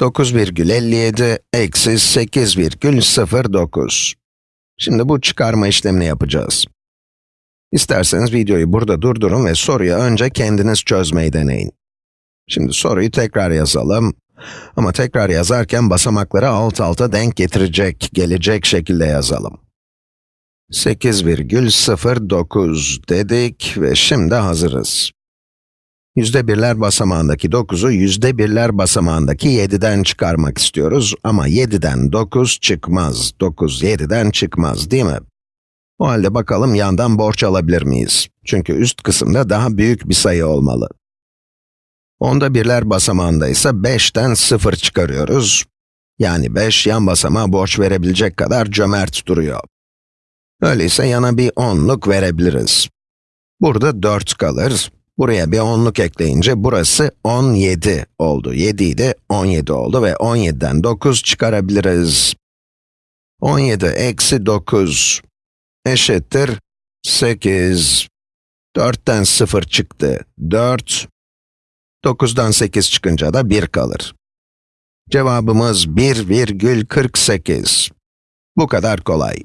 9,57 eksi 8,09. Şimdi bu çıkarma işlemini yapacağız. İsterseniz videoyu burada durdurun ve soruyu önce kendiniz çözmeyi deneyin. Şimdi soruyu tekrar yazalım. Ama tekrar yazarken basamakları alt alta denk getirecek, gelecek şekilde yazalım. 8,09 dedik ve şimdi hazırız. Yüzde birler basamağındaki 9'u yüzde birler basamağındaki 7'den çıkarmak istiyoruz ama 7'den 9 çıkmaz. 9 7'den çıkmaz değil mi? O halde bakalım yandan borç alabilir miyiz? Çünkü üst kısımda daha büyük bir sayı olmalı. Onda birler basamağında ise 5'ten 0 çıkarıyoruz. Yani 5 yan basamağa borç verebilecek kadar cömert duruyor. Öyleyse yana bir onluk verebiliriz. Burada 4 kalır. Buraya bir onluk ekleyince burası 17 oldu. 7 idi, 17 oldu ve 17'den 9 çıkarabiliriz. 17 eksi 9 eşittir 8. 4'ten 0 çıktı, 4. 9'dan 8 çıkınca da 1 kalır. Cevabımız 1,48. Bu kadar kolay.